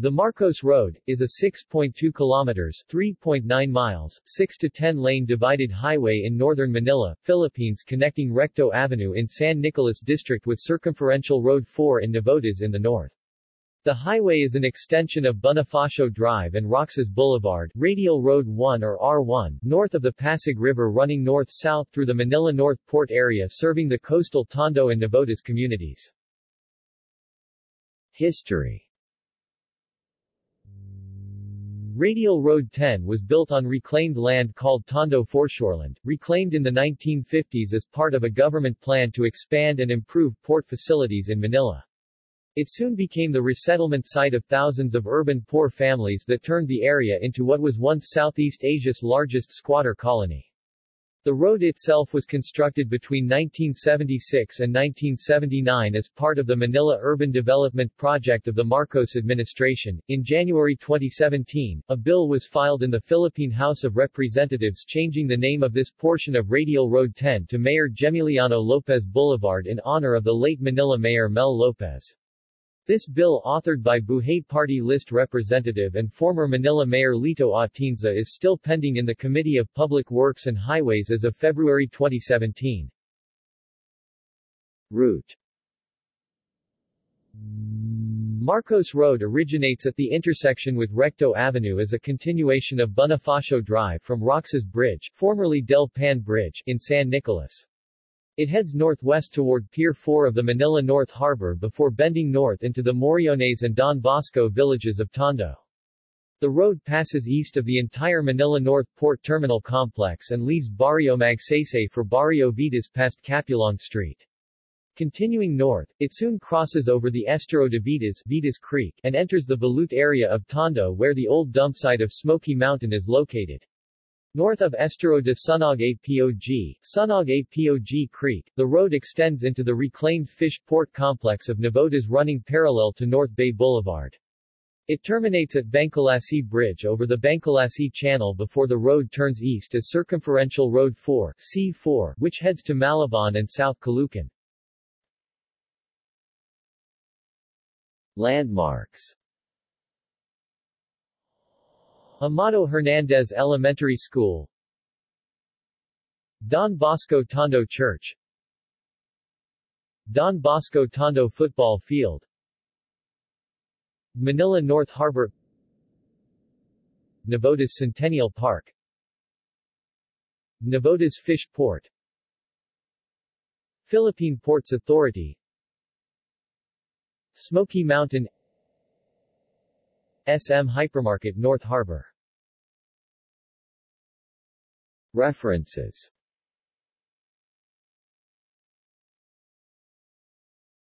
The Marcos Road, is a 6.2 kilometers 3.9 miles, 6 to 10 lane divided highway in northern Manila, Philippines connecting Recto Avenue in San Nicolas District with Circumferential Road 4 in Navotas in the north. The highway is an extension of Bonifacio Drive and Roxas Boulevard, Radial Road 1 or R1, north of the Pasig River running north-south through the Manila North Port area serving the coastal Tondo and Navotas communities. History Radial Road 10 was built on reclaimed land called Tondo Foreshoreland, reclaimed in the 1950s as part of a government plan to expand and improve port facilities in Manila. It soon became the resettlement site of thousands of urban poor families that turned the area into what was once Southeast Asia's largest squatter colony. The road itself was constructed between 1976 and 1979 as part of the Manila Urban Development Project of the Marcos administration. In January 2017, a bill was filed in the Philippine House of Representatives changing the name of this portion of Radial Road 10 to Mayor Gemiliano Lopez Boulevard in honor of the late Manila Mayor Mel Lopez. This bill authored by Buhay Party List Representative and former Manila Mayor Lito Atienza is still pending in the Committee of Public Works and Highways as of February 2017. Route Marcos Road originates at the intersection with Recto Avenue as a continuation of Bonifacio Drive from Roxas Bridge, formerly Del Pan Bridge, in San Nicolas. It heads northwest toward Pier 4 of the Manila North Harbor before bending north into the Moriones and Don Bosco villages of Tondo. The road passes east of the entire Manila North Port Terminal Complex and leaves Barrio Magsaysay for Barrio Vitas past Capulong Street. Continuing north, it soon crosses over the Estero de Vitas, Vitas Creek and enters the Balut area of Tondo where the old dump site of Smoky Mountain is located. North of Estero de Sunog Apog, Sunog Apog Creek, the road extends into the reclaimed fish port complex of Navotas running parallel to North Bay Boulevard. It terminates at Bangkulasi Bridge over the Bangkulasi Channel before the road turns east as Circumferential Road 4 C4, which heads to Malabon and South Caloocan. Landmarks Amado Hernandez Elementary School. Don Bosco Tondo Church. Don Bosco Tondo Football Field. Manila North Harbor. Navotas Centennial Park. Navotas Fish Port. Philippine Ports Authority. Smoky Mountain SM Hypermarket North Harbor. References